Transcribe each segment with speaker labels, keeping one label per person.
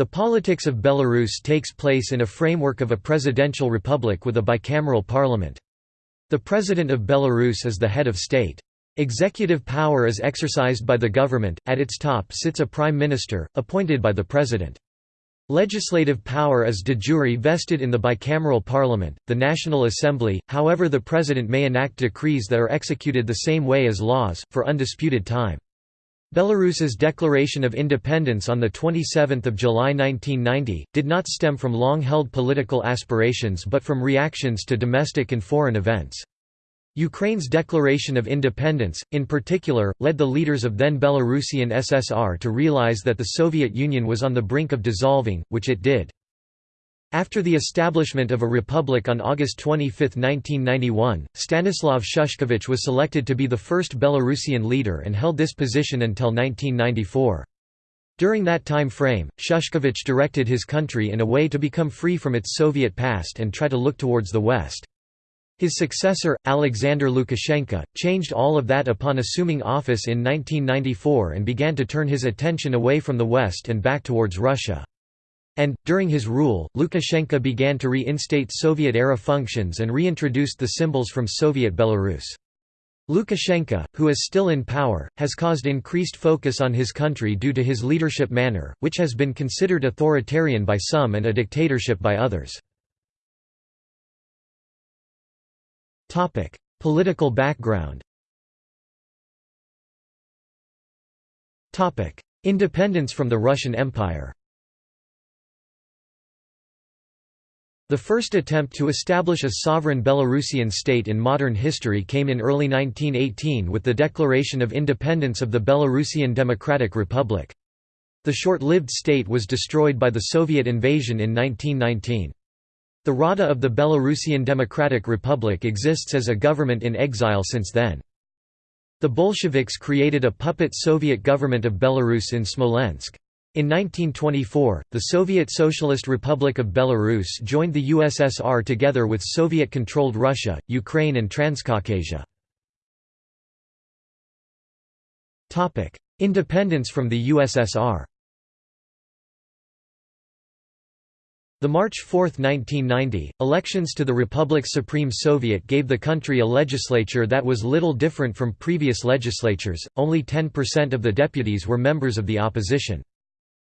Speaker 1: The politics of Belarus takes place in a framework of a presidential republic with a bicameral parliament. The President of Belarus is the head of state. Executive power is exercised by the government, at its top sits a prime minister, appointed by the president. Legislative power is de jure vested in the bicameral parliament, the National Assembly, however the president may enact decrees that are executed the same way as laws, for undisputed time. Belarus's declaration of independence on 27 July 1990, did not stem from long-held political aspirations but from reactions to domestic and foreign events. Ukraine's declaration of independence, in particular, led the leaders of then Belarusian SSR to realize that the Soviet Union was on the brink of dissolving, which it did. After the establishment of a republic on August 25, 1991, Stanislav Shushkevich was selected to be the first Belarusian leader and held this position until 1994. During that time frame, Shushkevich directed his country in a way to become free from its Soviet past and try to look towards the West. His successor, Alexander Lukashenko, changed all of that upon assuming office in 1994 and began to turn his attention away from the West and back towards Russia. And, during his rule, Lukashenko began to reinstate Soviet-era functions and reintroduced the symbols from Soviet Belarus. Lukashenko, who is still in power, has caused increased focus on his country due to his leadership manner, which has been considered authoritarian by some and a dictatorship by others. Political background Independence from the Russian Empire The first attempt to establish a sovereign Belarusian state in modern history came in early 1918 with the declaration of independence of the Belarusian Democratic Republic. The short-lived state was destroyed by the Soviet invasion in 1919. The Rada of the Belarusian Democratic Republic exists as a government in exile since then. The Bolsheviks created a puppet Soviet government of Belarus in Smolensk. In 1924, the Soviet Socialist Republic of Belarus joined the USSR together with Soviet-controlled Russia, Ukraine and Transcaucasia. Independence from the USSR The March 4, 1990, elections to the Republic's Supreme Soviet gave the country a legislature that was little different from previous legislatures, only 10% of the deputies were members of the opposition.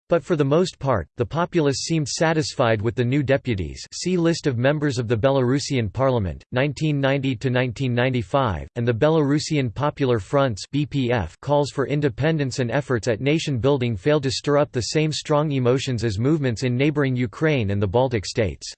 Speaker 1: But for the most part, the populace seemed satisfied with the new deputies see List of members of the Belarusian parliament, 1990–1995, and the Belarusian Popular Front's BPF calls for independence and efforts at nation-building failed to stir up the same strong emotions as movements in neighbouring Ukraine and the Baltic states.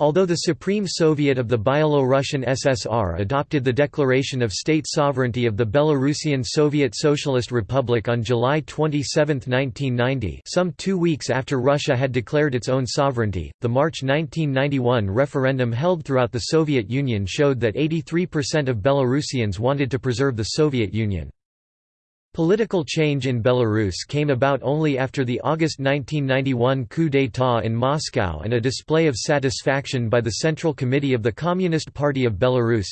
Speaker 1: Although the Supreme Soviet of the Byelo-Russian SSR adopted the declaration of state sovereignty of the Belarusian Soviet Socialist Republic on July 27, 1990 some two weeks after Russia had declared its own sovereignty, the March 1991 referendum held throughout the Soviet Union showed that 83% of Belarusians wanted to preserve the Soviet Union. Political change in Belarus came about only after the August 1991 coup d'état in Moscow and a display of satisfaction by the Central Committee of the Communist Party of Belarus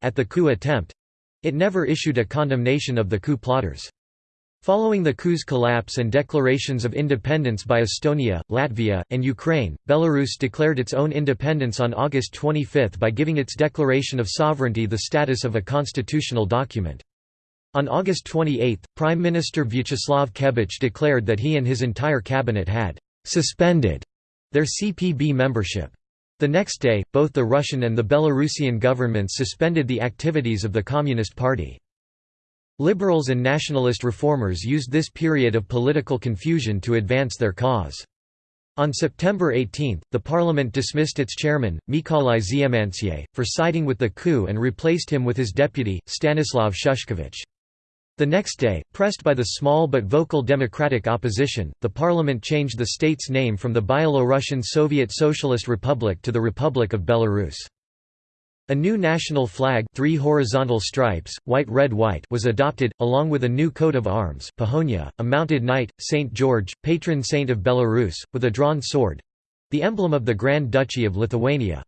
Speaker 1: at the coup attempt. It never issued a condemnation of the coup plotters. Following the coup's collapse and declarations of independence by Estonia, Latvia, and Ukraine, Belarus declared its own independence on August 25 by giving its declaration of sovereignty the status of a constitutional document. On August 28, Prime Minister Vyacheslav Kebich declared that he and his entire cabinet had «suspended» their CPB membership. The next day, both the Russian and the Belarusian governments suspended the activities of the Communist Party. Liberals and nationalist reformers used this period of political confusion to advance their cause. On September 18, the parliament dismissed its chairman, Mykolai Tsiemantsev, for siding with the coup and replaced him with his deputy, Stanislav Shushkevich. The next day, pressed by the small but vocal democratic opposition, the parliament changed the state's name from the Byelorussian Soviet Socialist Republic to the Republic of Belarus. A new national flag three horizontal stripes, white red white was adopted, along with a new coat of arms Pahonia, a mounted knight, St. George, patron saint of Belarus, with a drawn sword—the emblem of the Grand Duchy of Lithuania.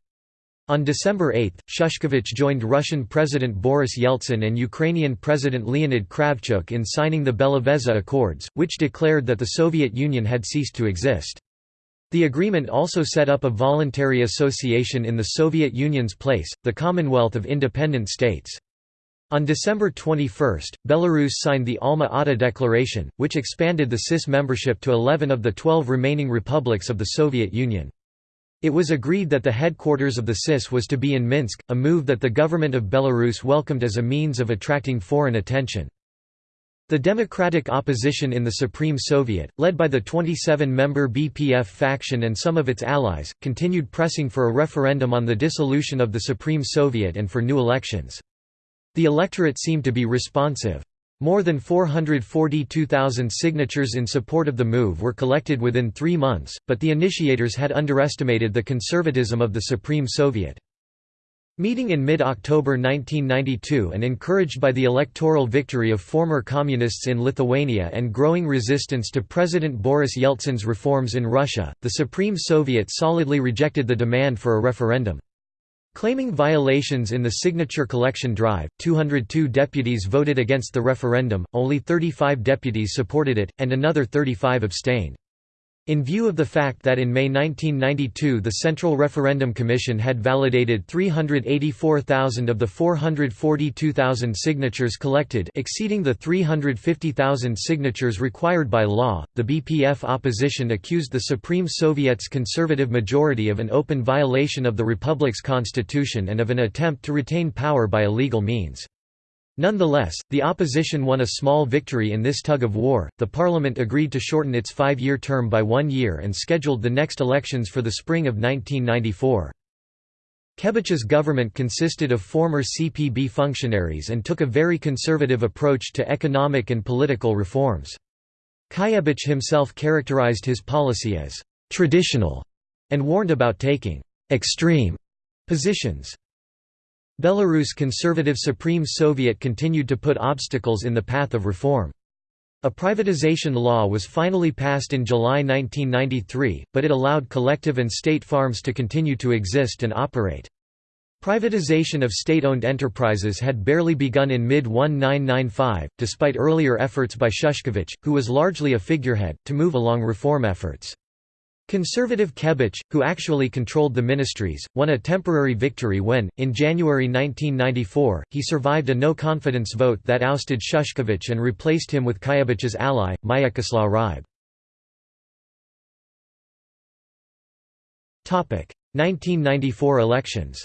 Speaker 1: On December 8, Shushkevich joined Russian President Boris Yeltsin and Ukrainian President Leonid Kravchuk in signing the Belavezha Accords, which declared that the Soviet Union had ceased to exist. The agreement also set up a voluntary association in the Soviet Union's place, the Commonwealth of Independent States. On December 21, Belarus signed the Alma-Ata Declaration, which expanded the CIS membership to 11 of the 12 remaining republics of the Soviet Union. It was agreed that the headquarters of the CIS was to be in Minsk, a move that the government of Belarus welcomed as a means of attracting foreign attention. The democratic opposition in the Supreme Soviet, led by the 27-member BPF faction and some of its allies, continued pressing for a referendum on the dissolution of the Supreme Soviet and for new elections. The electorate seemed to be responsive. More than 442,000 signatures in support of the move were collected within three months, but the initiators had underestimated the conservatism of the Supreme Soviet. Meeting in mid-October 1992 and encouraged by the electoral victory of former communists in Lithuania and growing resistance to President Boris Yeltsin's reforms in Russia, the Supreme Soviet solidly rejected the demand for a referendum. Claiming violations in the signature collection drive, 202 deputies voted against the referendum, only 35 deputies supported it, and another 35 abstained. In view of the fact that in May 1992 the Central Referendum Commission had validated 384,000 of the 442,000 signatures collected exceeding the 350,000 signatures required by law, the BPF opposition accused the Supreme Soviet's conservative majority of an open violation of the Republic's constitution and of an attempt to retain power by illegal means. Nonetheless, the opposition won a small victory in this tug of war. The parliament agreed to shorten its five year term by one year and scheduled the next elections for the spring of 1994. Kebich's government consisted of former CPB functionaries and took a very conservative approach to economic and political reforms. Kebich himself characterized his policy as traditional and warned about taking extreme positions. Belarus conservative Supreme Soviet continued to put obstacles in the path of reform. A privatization law was finally passed in July 1993, but it allowed collective and state farms to continue to exist and operate. Privatization of state-owned enterprises had barely begun in mid-1995, despite earlier efforts by Shushkevich, who was largely a figurehead, to move along reform efforts. Conservative Kebich, who actually controlled the ministries, won a temporary victory when, in January 1994, he survived a no-confidence vote that ousted Shushkevich and replaced him with Kebich's ally, Myechyslaw Hryb. 1994 elections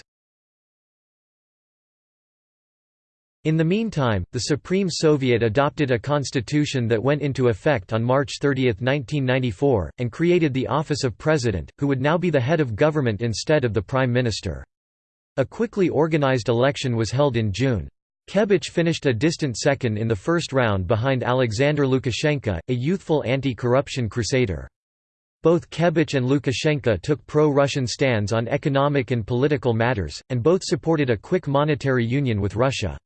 Speaker 1: In the meantime, the Supreme Soviet adopted a constitution that went into effect on March 30, 1994, and created the office of President, who would now be the head of government instead of the Prime Minister. A quickly organized election was held in June. Kebich finished a distant second in the first round behind Alexander Lukashenko, a youthful anti-corruption crusader. Both Kebich and Lukashenko took pro-Russian stands on economic and political matters, and both supported a quick monetary union with Russia.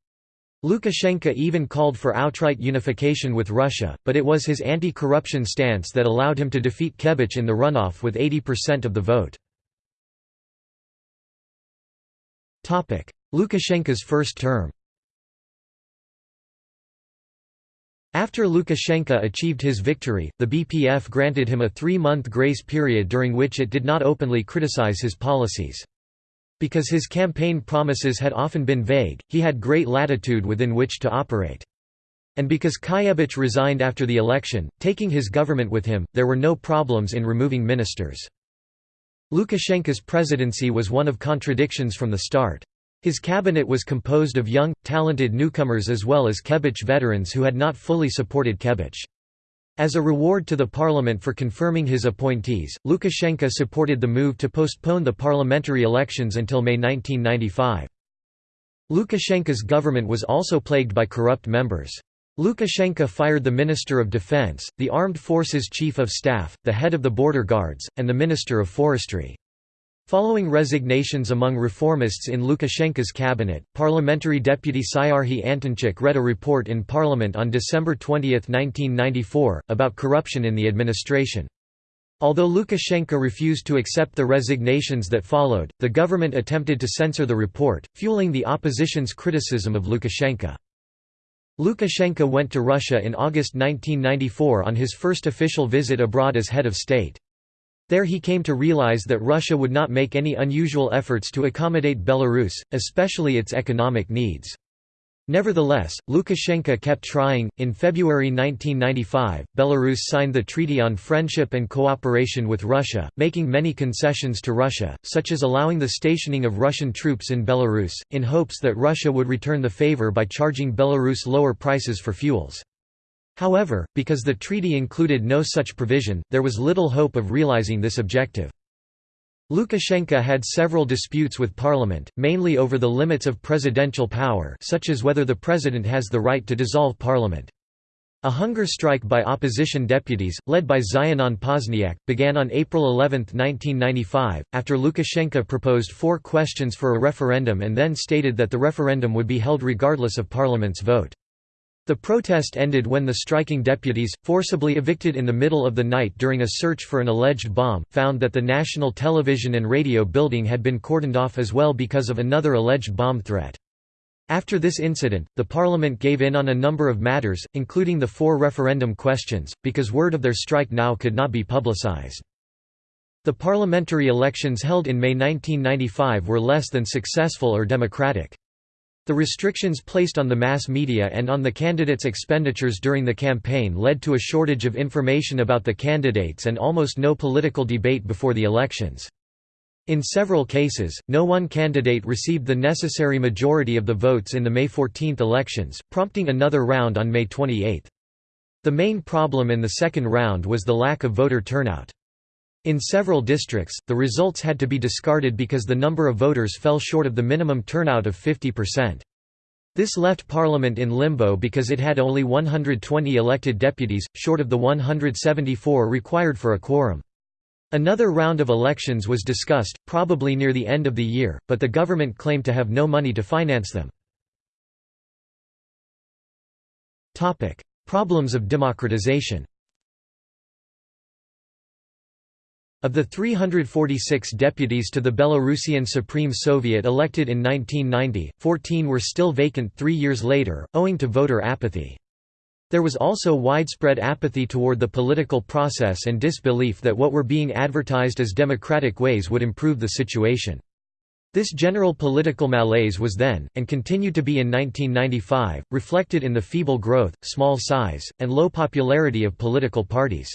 Speaker 1: Lukashenko even called for outright unification with Russia, but it was his anti-corruption stance that allowed him to defeat Kebich in the runoff with 80% of the vote. Lukashenko's first term After Lukashenko achieved his victory, the BPF granted him a three-month grace period during which it did not openly criticize his policies. Because his campaign promises had often been vague, he had great latitude within which to operate. And because Kebich resigned after the election, taking his government with him, there were no problems in removing ministers. Lukashenko's presidency was one of contradictions from the start. His cabinet was composed of young, talented newcomers as well as Kebich veterans who had not fully supported Kebich. As a reward to the parliament for confirming his appointees, Lukashenko supported the move to postpone the parliamentary elections until May 1995. Lukashenko's government was also plagued by corrupt members. Lukashenko fired the Minister of Defense, the Armed Forces Chief of Staff, the head of the Border Guards, and the Minister of Forestry. Following resignations among reformists in Lukashenko's cabinet, parliamentary deputy Syarhy Antonchuk read a report in parliament on December 20, 1994, about corruption in the administration. Although Lukashenko refused to accept the resignations that followed, the government attempted to censor the report, fueling the opposition's criticism of Lukashenko. Lukashenko went to Russia in August 1994 on his first official visit abroad as head of state. There he came to realize that Russia would not make any unusual efforts to accommodate Belarus, especially its economic needs. Nevertheless, Lukashenko kept trying. In February 1995, Belarus signed the Treaty on Friendship and Cooperation with Russia, making many concessions to Russia, such as allowing the stationing of Russian troops in Belarus, in hopes that Russia would return the favor by charging Belarus lower prices for fuels. However, because the treaty included no such provision, there was little hope of realizing this objective. Lukashenko had several disputes with parliament, mainly over the limits of presidential power such as whether the president has the right to dissolve parliament. A hunger strike by opposition deputies, led by Zyanon Pozniak, began on April 11, 1995, after Lukashenko proposed four questions for a referendum and then stated that the referendum would be held regardless of parliament's vote. The protest ended when the striking deputies, forcibly evicted in the middle of the night during a search for an alleged bomb, found that the National Television and Radio building had been cordoned off as well because of another alleged bomb threat. After this incident, the parliament gave in on a number of matters, including the four referendum questions, because word of their strike now could not be publicized. The parliamentary elections held in May 1995 were less than successful or democratic. The restrictions placed on the mass media and on the candidates' expenditures during the campaign led to a shortage of information about the candidates and almost no political debate before the elections. In several cases, no one candidate received the necessary majority of the votes in the May 14 elections, prompting another round on May 28. The main problem in the second round was the lack of voter turnout. In several districts, the results had to be discarded because the number of voters fell short of the minimum turnout of 50%. This left Parliament in limbo because it had only 120 elected deputies, short of the 174 required for a quorum. Another round of elections was discussed, probably near the end of the year, but the government claimed to have no money to finance them. Problems of democratization Of the 346 deputies to the Belarusian Supreme Soviet elected in 1990, 14 were still vacant three years later, owing to voter apathy. There was also widespread apathy toward the political process and disbelief that what were being advertised as democratic ways would improve the situation. This general political malaise was then, and continued to be in 1995, reflected in the feeble growth, small size, and low popularity of political parties.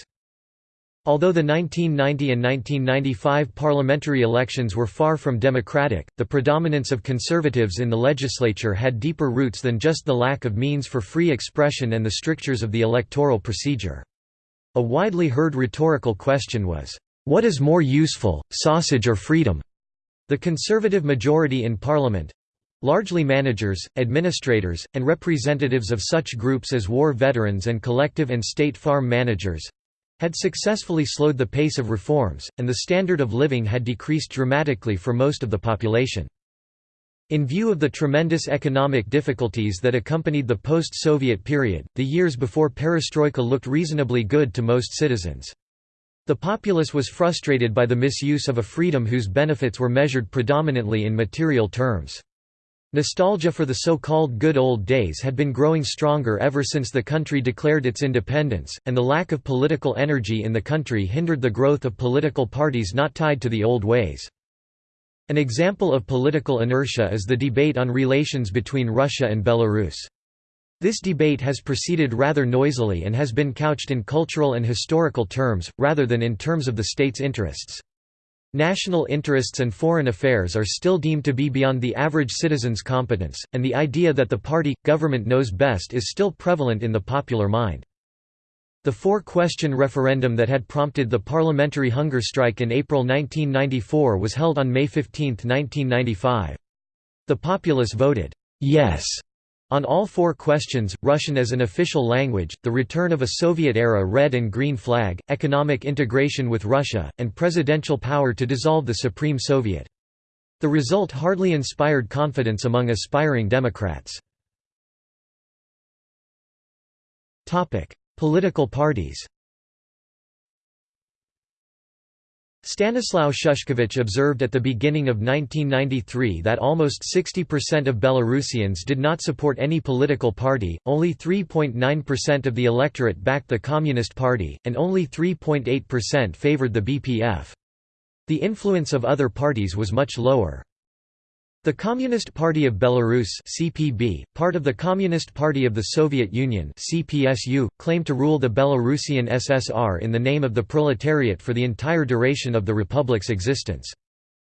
Speaker 1: Although the 1990 and 1995 parliamentary elections were far from democratic, the predominance of conservatives in the legislature had deeper roots than just the lack of means for free expression and the strictures of the electoral procedure. A widely heard rhetorical question was, "'What is more useful, sausage or freedom?' The conservative majority in parliament—largely managers, administrators, and representatives of such groups as war veterans and collective and state farm managers, had successfully slowed the pace of reforms, and the standard of living had decreased dramatically for most of the population. In view of the tremendous economic difficulties that accompanied the post-Soviet period, the years before perestroika looked reasonably good to most citizens. The populace was frustrated by the misuse of a freedom whose benefits were measured predominantly in material terms. Nostalgia for the so-called good old days had been growing stronger ever since the country declared its independence, and the lack of political energy in the country hindered the growth of political parties not tied to the old ways. An example of political inertia is the debate on relations between Russia and Belarus. This debate has proceeded rather noisily and has been couched in cultural and historical terms, rather than in terms of the state's interests. National interests and foreign affairs are still deemed to be beyond the average citizen's competence, and the idea that the party, government knows best is still prevalent in the popular mind. The four-question referendum that had prompted the parliamentary hunger strike in April 1994 was held on May 15, 1995. The populace voted, "'yes' On all four questions, Russian as an official language, the return of a Soviet-era red and green flag, economic integration with Russia, and presidential power to dissolve the Supreme Soviet. The result hardly inspired confidence among aspiring Democrats. Political parties Stanislaw Shushkevich observed at the beginning of 1993 that almost 60% of Belarusians did not support any political party, only 3.9% of the electorate backed the Communist Party, and only 3.8% favored the BPF. The influence of other parties was much lower. The Communist Party of Belarus (CPB), part of the Communist Party of the Soviet Union (CPSU), claimed to rule the Belarusian SSR in the name of the proletariat for the entire duration of the republic's existence.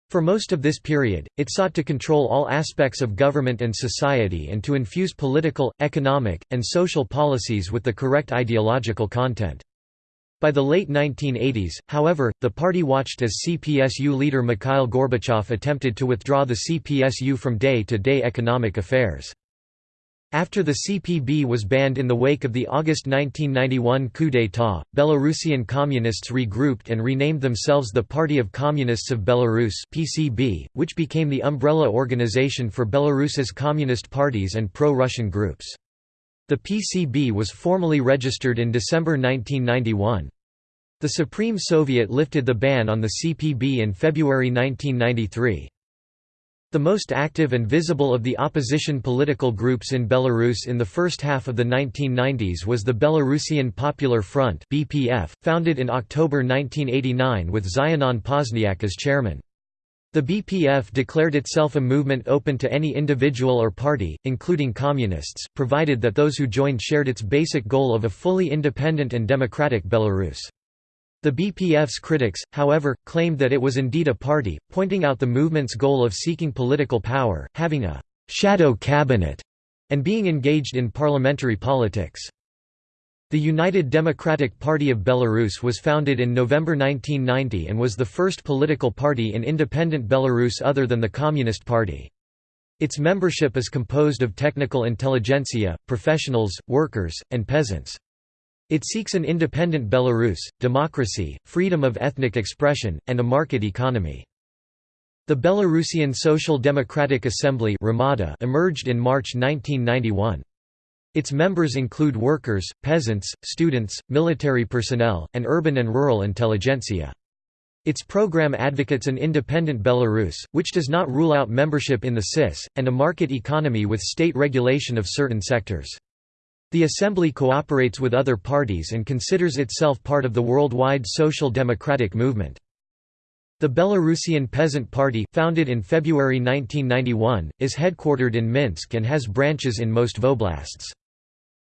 Speaker 1: For most of this period, it sought to control all aspects of government and society and to infuse political, economic, and social policies with the correct ideological content. By the late 1980s, however, the party watched as CPSU leader Mikhail Gorbachev attempted to withdraw the CPSU from day-to-day -day economic affairs. After the CPB was banned in the wake of the August 1991 coup d'état, Belarusian communists regrouped and renamed themselves the Party of Communists of Belarus (PCB), which became the umbrella organization for Belarus's communist parties and pro-Russian groups. The PCB was formally registered in December 1991. The Supreme Soviet lifted the ban on the CPB in February 1993. The most active and visible of the opposition political groups in Belarus in the first half of the 1990s was the Belarusian Popular Front (BPF), founded in October 1989 with Zyanon Pozniak as chairman. The BPF declared itself a movement open to any individual or party, including communists, provided that those who joined shared its basic goal of a fully independent and democratic Belarus. The BPF's critics, however, claimed that it was indeed a party, pointing out the movement's goal of seeking political power, having a «shadow cabinet» and being engaged in parliamentary politics. The United Democratic Party of Belarus was founded in November 1990 and was the first political party in independent Belarus other than the Communist Party. Its membership is composed of technical intelligentsia, professionals, workers, and peasants. It seeks an independent Belarus, democracy, freedom of ethnic expression, and a market economy. The Belarusian Social Democratic Assembly emerged in March 1991. Its members include workers, peasants, students, military personnel, and urban and rural intelligentsia. Its program advocates an independent Belarus, which does not rule out membership in the CIS, and a market economy with state regulation of certain sectors. The Assembly cooperates with other parties and considers itself part of the worldwide social democratic movement. The Belarusian Peasant Party, founded in February 1991, is headquartered in Minsk and has branches in most voblasts.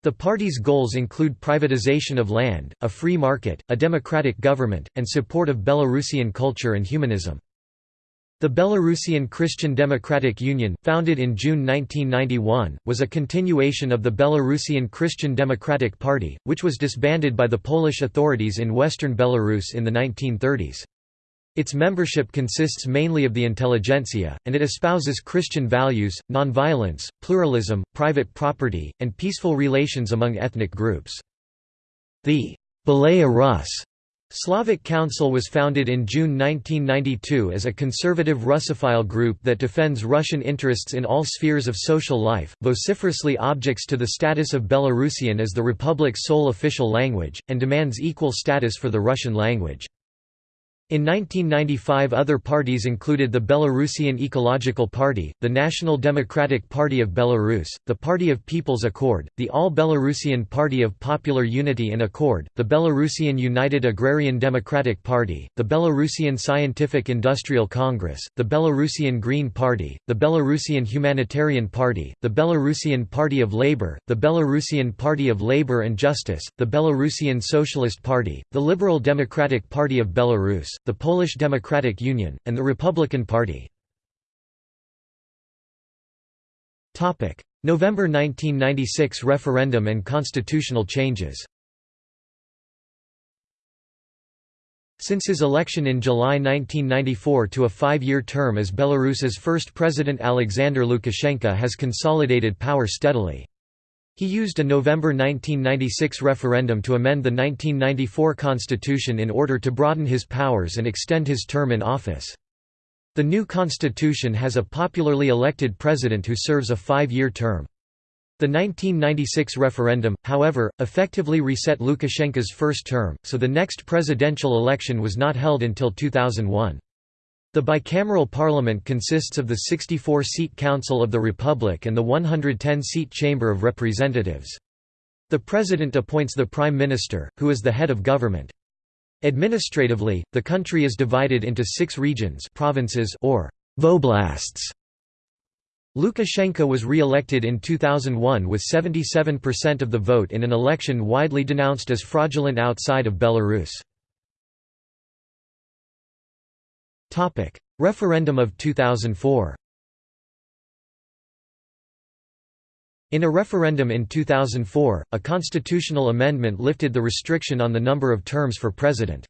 Speaker 1: The party's goals include privatization of land, a free market, a democratic government, and support of Belarusian culture and humanism. The Belarusian Christian Democratic Union, founded in June 1991, was a continuation of the Belarusian Christian Democratic Party, which was disbanded by the Polish authorities in western Belarus in the 1930s. Its membership consists mainly of the intelligentsia, and it espouses Christian values, nonviolence, pluralism, private property, and peaceful relations among ethnic groups. The Belaya Rus Slavic Council was founded in June 1992 as a conservative Russophile group that defends Russian interests in all spheres of social life, vociferously objects to the status of Belarusian as the republic's sole official language, and demands equal status for the Russian language. In 1995 other parties included the Belarusian Ecological Party, the National Democratic Party of Belarus, the Party of People's Accord, the All-Belarusian Party of Popular Unity and Accord, the Belarusian United Agrarian Democratic Party, the Belarusian Scientific Industrial Congress, the Belarusian Green Party, the Belarusian Humanitarian Party, the Belarusian Party of Labour, the Belarusian Party of Labour and Justice, the Belarusian Socialist Party, the Liberal Democratic Party of Belarus, the Polish Democratic Union, and the Republican Party. November 1996 referendum and constitutional changes Since his election in July 1994 to a five-year term as Belarus's first president Alexander Lukashenko has consolidated power steadily. He used a November 1996 referendum to amend the 1994 constitution in order to broaden his powers and extend his term in office. The new constitution has a popularly elected president who serves a five-year term. The 1996 referendum, however, effectively reset Lukashenko's first term, so the next presidential election was not held until 2001. The bicameral parliament consists of the 64-seat Council of the Republic and the 110-seat Chamber of Representatives. The president appoints the prime minister, who is the head of government. Administratively, the country is divided into six regions provinces or voblasts. Lukashenko was re-elected in 2001 with 77% of the vote in an election widely denounced as fraudulent outside of Belarus. Referendum of 2004 In a referendum in 2004, a constitutional amendment lifted the restriction on the number of terms for president.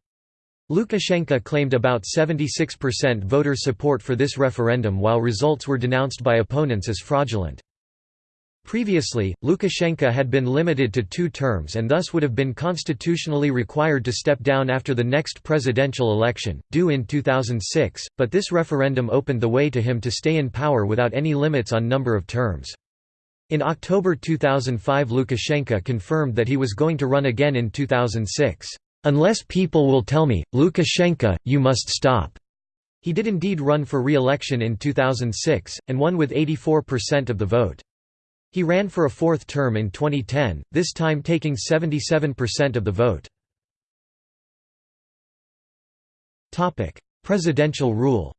Speaker 1: Lukashenko claimed about 76% voter support for this referendum while results were denounced by opponents as fraudulent. Previously, Lukashenko had been limited to two terms and thus would have been constitutionally required to step down after the next presidential election, due in 2006, but this referendum opened the way to him to stay in power without any limits on number of terms. In October 2005 Lukashenko confirmed that he was going to run again in 2006. Unless people will tell me, Lukashenko, you must stop." He did indeed run for re-election in 2006, and won with 84% of the vote. He ran for a fourth term in 2010, this time taking 77% of the vote. Presidential rule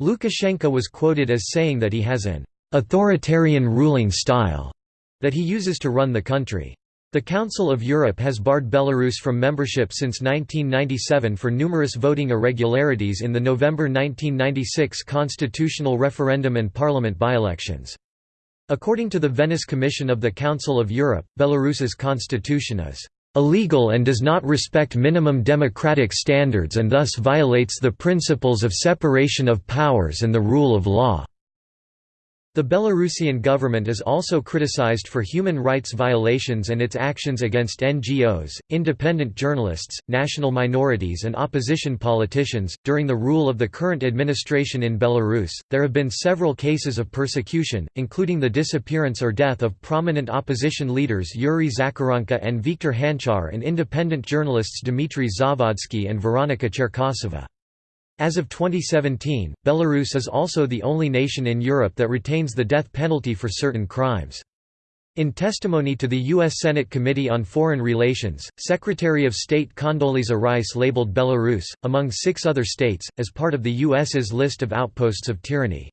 Speaker 1: Lukashenko was quoted as saying that he has an «authoritarian ruling style» that he uses to run the country. The Council of Europe has barred Belarus from membership since 1997 for numerous voting irregularities in the November 1996 constitutional referendum and parliament by-elections. According to the Venice Commission of the Council of Europe, Belarus's constitution is illegal and does not respect minimum democratic standards and thus violates the principles of separation of powers and the rule of law. The Belarusian government is also criticized for human rights violations and its actions against NGOs, independent journalists, national minorities, and opposition politicians. During the rule of the current administration in Belarus, there have been several cases of persecution, including the disappearance or death of prominent opposition leaders Yuri Zakharenko and Viktor Hanchar and independent journalists Dmitry Zavadsky and Veronika Cherkasova. As of 2017, Belarus is also the only nation in Europe that retains the death penalty for certain crimes. In testimony to the U.S. Senate Committee on Foreign Relations, Secretary of State Condoleezza Rice labeled Belarus, among six other states, as part of the U.S.'s list of outposts of tyranny.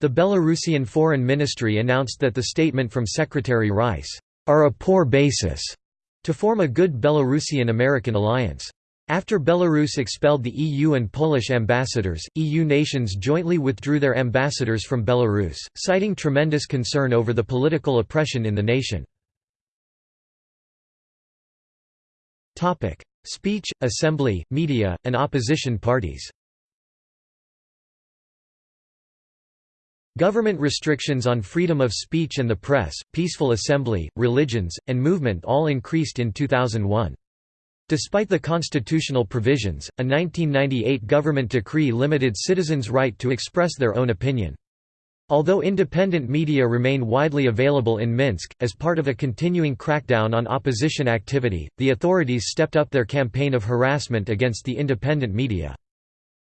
Speaker 1: The Belarusian Foreign Ministry announced that the statement from Secretary Rice, "...are a poor basis," to form a good Belarusian-American alliance. After Belarus expelled the EU and Polish ambassadors, EU nations jointly withdrew their ambassadors from Belarus, citing tremendous concern over the political oppression in the nation. Speech, assembly, media, and opposition parties Government restrictions on freedom of speech and the press, peaceful assembly, religions, and movement all increased in 2001. Despite the constitutional provisions, a 1998 government decree limited citizens' right to express their own opinion. Although independent media remain widely available in Minsk, as part of a continuing crackdown on opposition activity, the authorities stepped up their campaign of harassment against the independent media.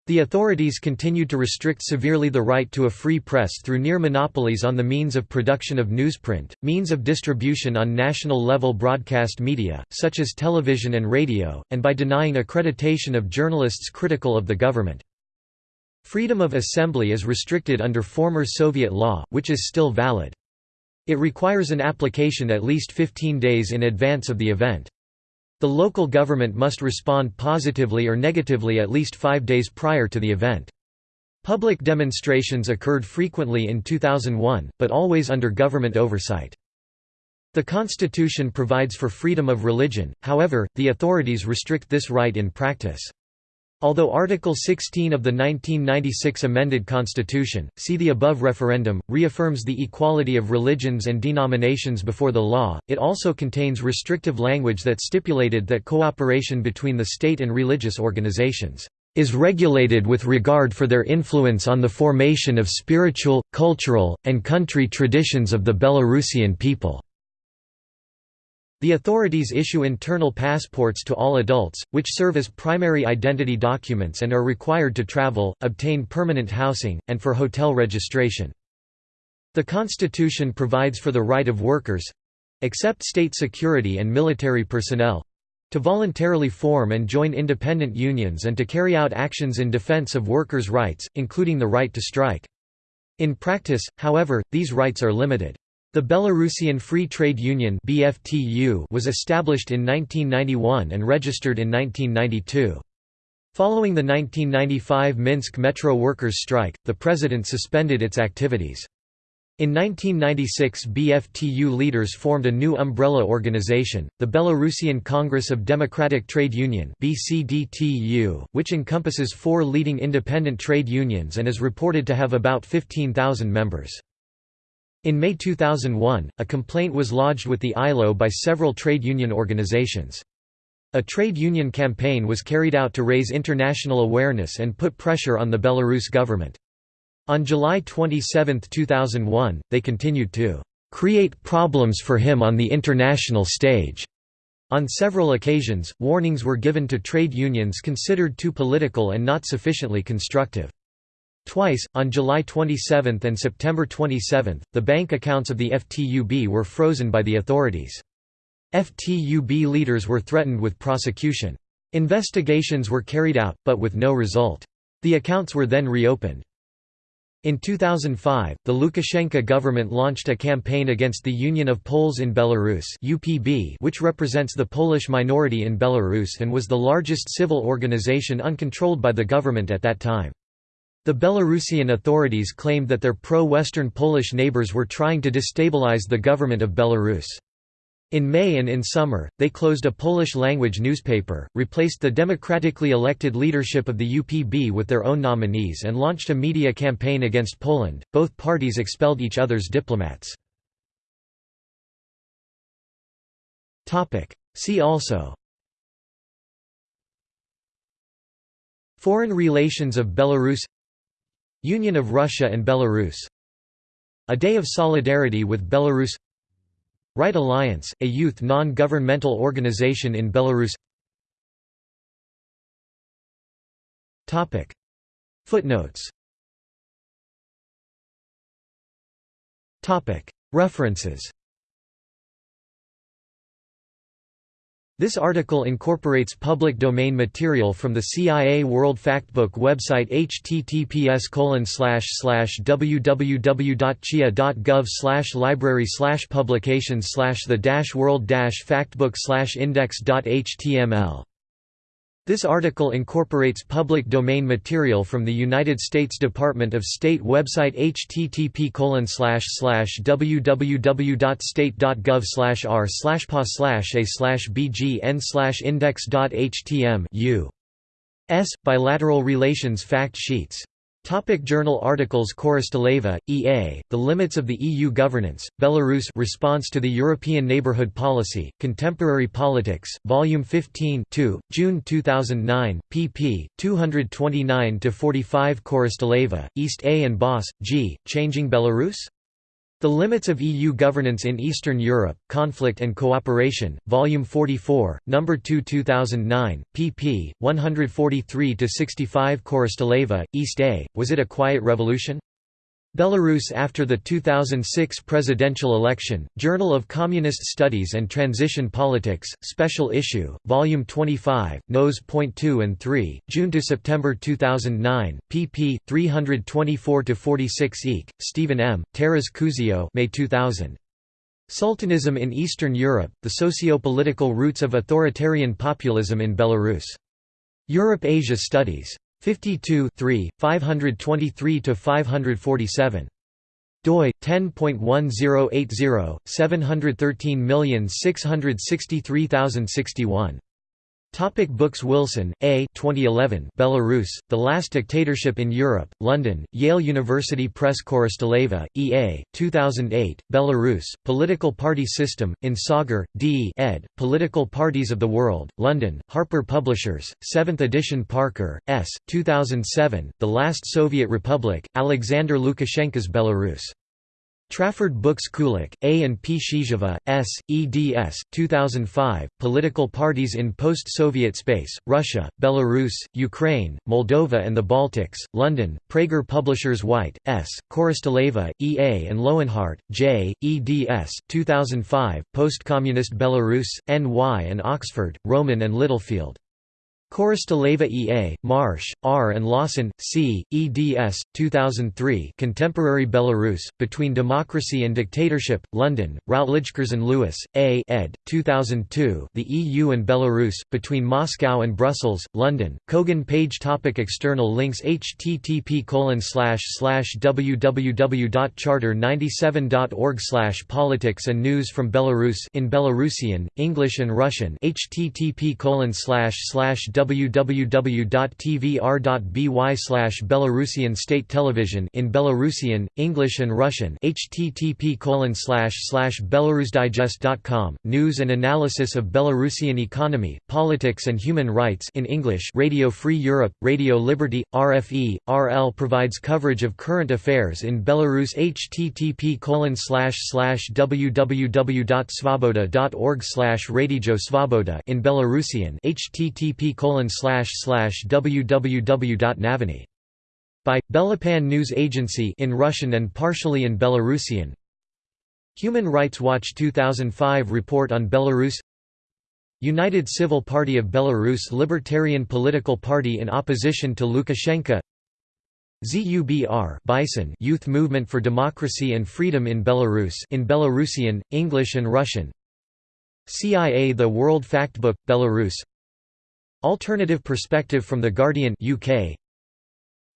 Speaker 1: The authorities continued to restrict severely the right to a free press through near monopolies on the means of production of newsprint, means of distribution on national-level broadcast media, such as television and radio, and by denying accreditation of journalists critical of the government. Freedom of assembly is restricted under former Soviet law, which is still valid. It requires an application at least 15 days in advance of the event. The local government must respond positively or negatively at least five days prior to the event. Public demonstrations occurred frequently in 2001, but always under government oversight. The Constitution provides for freedom of religion, however, the authorities restrict this right in practice. Although Article 16 of the 1996 amended Constitution, see the above referendum, reaffirms the equality of religions and denominations before the law, it also contains restrictive language that stipulated that cooperation between the state and religious organizations is regulated with regard for their influence on the formation of spiritual, cultural, and country traditions of the Belarusian people." The authorities issue internal passports to all adults, which serve as primary identity documents and are required to travel, obtain permanent housing, and for hotel registration. The Constitution provides for the right of workers—except state security and military personnel—to voluntarily form and join independent unions and to carry out actions in defense of workers' rights, including the right to strike. In practice, however, these rights are limited. The Belarusian Free Trade Union (BFTU) was established in 1991 and registered in 1992. Following the 1995 Minsk metro workers' strike, the president suspended its activities. In 1996 BFTU leaders formed a new umbrella organization, the Belarusian Congress of Democratic Trade Union which encompasses four leading independent trade unions and is reported to have about 15,000 members. In May 2001, a complaint was lodged with the ILO by several trade union organizations. A trade union campaign was carried out to raise international awareness and put pressure on the Belarus government. On July 27, 2001, they continued to "...create problems for him on the international stage." On several occasions, warnings were given to trade unions considered too political and not sufficiently constructive. Twice, on July 27 and September 27, the bank accounts of the FTUB were frozen by the authorities. FTUB leaders were threatened with prosecution. Investigations were carried out, but with no result. The accounts were then reopened. In 2005, the Lukashenko government launched a campaign against the Union of Poles in Belarus (UPB), which represents the Polish minority in Belarus and was the largest civil organization uncontrolled by the government at that time. The Belarusian authorities claimed that their pro-Western Polish neighbors were trying to destabilize the government of Belarus. In May and in summer, they closed a Polish-language newspaper, replaced the democratically elected leadership of the UPB with their own nominees and launched a media campaign against Poland. Both parties expelled each other's diplomats. See also Foreign relations of Belarus Union of Russia and Belarus. A Day of Solidarity with Belarus. Right Alliance, a youth non-governmental organization in Belarus. Footnotes. References This article incorporates public domain material from the CIA World Factbook website https www.cia.gov library publications the world factbook index.html this article incorporates public domain material from the United States Department of State website http www.state.gov r pa a bgn index.htm u.s. Bilateral Relations Fact Sheets Topic journal articles Korosteleva, E.A., The Limits of the EU Governance, Belarus Response to the European Neighbourhood Policy, Contemporary Politics, Volume 15 2, June 2009, pp. 229–45 Korosteleva, East A. and Boss, G., Changing Belarus? The Limits of EU Governance in Eastern Europe, Conflict and Cooperation, Volume 44, No. 2 2009, pp. 143–65 Korosteleva, East A., Was It a Quiet Revolution? Belarus after the 2006 presidential election, Journal of Communist Studies and Transition Politics, Special Issue, Volume 25, Nos. 2 and 3, June to September 2009, pp. 324–46 Eke, Stephen M., Taras Kuzio May 2000. Sultanism in Eastern Europe, The Socio-Political Roots of Authoritarian Populism in Belarus. Europe-Asia Studies. 52 523–547. doi 10.1080 713663061 Topic books Wilson, A. 2011 Belarus, The Last Dictatorship in Europe, London, Yale University Press Korosteleva, E. A., 2008, Belarus, Political Party System, in Sagar, D. ed., Political Parties of the World, London, Harper Publishers, 7th edition Parker, S., 2007, The Last Soviet Republic, Alexander Lukashenko's Belarus. Trafford Books Kulik, A. and P. Shizheva, S., eds. 2005, Political Parties in Post-Soviet Space, Russia, Belarus, Ukraine, Moldova and the Baltics, London, Praeger Publishers White, S., Korosteleva, E. A. and Lowenhardt, J., eds. 2005, Post-Communist Belarus, N.Y. and Oxford, Rowman and Littlefield. Korosteleva E. A., Marsh, R. and Lawson, C., eds. 2003 Contemporary Belarus, Between Democracy and Dictatorship, London, Routledge and Lewis, A. ed. 2002 The EU and Belarus, Between Moscow and Brussels, London, Kogan page topic External links http www.charter97.org politics and news from Belarus in Belarusian, English and Russian http www.tvr.by Belarusian State Television in Belarusian, English and Russian http belarusdigest.com, news and analysis of Belarusian economy, politics and human rights in English Radio Free Europe, Radio Liberty, RFE, RL provides coverage of current affairs in Belarus http www.svoboda.org Radio Svoboda in Belarusian http www.naviny. By, Belapan News Agency in Russian and partially in Belarusian. Human Rights Watch 2005 report on Belarus. United Civil Party of Belarus Libertarian political party in opposition to Lukashenko. ZUBR Bison Youth Movement for Democracy and Freedom in Belarus in Belarusian, English and Russian. CIA The World Factbook, Belarus Alternative Perspective from The Guardian UK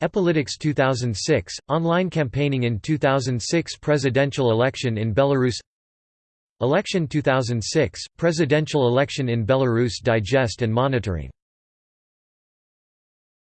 Speaker 1: Epolytics 2006 online campaigning in 2006 presidential election in Belarus. Election 2006 presidential election in Belarus digest and monitoring